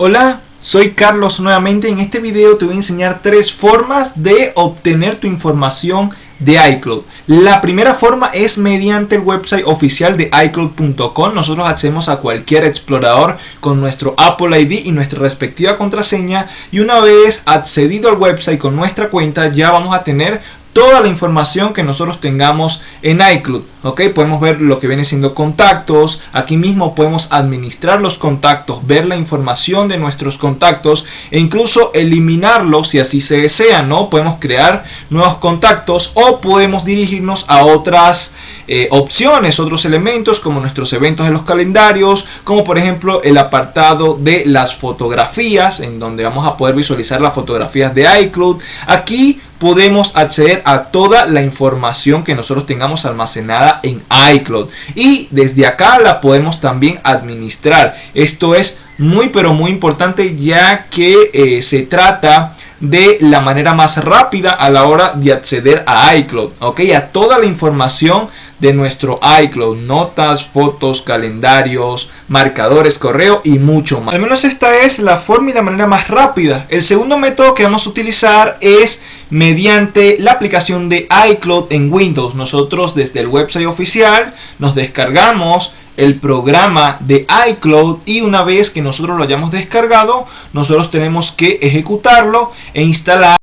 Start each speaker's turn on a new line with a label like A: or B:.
A: Hola, soy Carlos nuevamente. En este video te voy a enseñar tres formas de obtener tu información de iCloud. La primera forma es mediante el website oficial de iCloud.com. Nosotros accedemos a cualquier explorador con nuestro Apple ID y nuestra respectiva contraseña y una vez accedido al website con nuestra cuenta ya vamos a tener toda la información que nosotros tengamos en iCloud. ¿Ok? Podemos ver lo que viene siendo contactos. Aquí mismo podemos administrar los contactos, ver la información de nuestros contactos e incluso eliminarlos si así se desea. ¿no? Podemos crear nuevos contactos o podemos dirigirnos a otras eh, opciones, otros elementos como nuestros eventos de los calendarios, como por ejemplo el apartado de las fotografías, en donde vamos a poder visualizar las fotografías de iCloud. Aquí podemos acceder a toda la información que nosotros tengamos almacenada en iCloud y desde acá la podemos también administrar esto es muy pero muy importante ya que eh, se trata de la manera más rápida a la hora de acceder a iCloud, ok, a toda la información de nuestro iCloud, notas, fotos, calendarios, marcadores, correo y mucho más. Al menos esta es la forma y la manera más rápida. El segundo método que vamos a utilizar es mediante la aplicación de iCloud en Windows. Nosotros desde el website oficial nos descargamos el programa de iCloud y una vez que nosotros lo hayamos descargado nosotros tenemos que ejecutarlo e instalar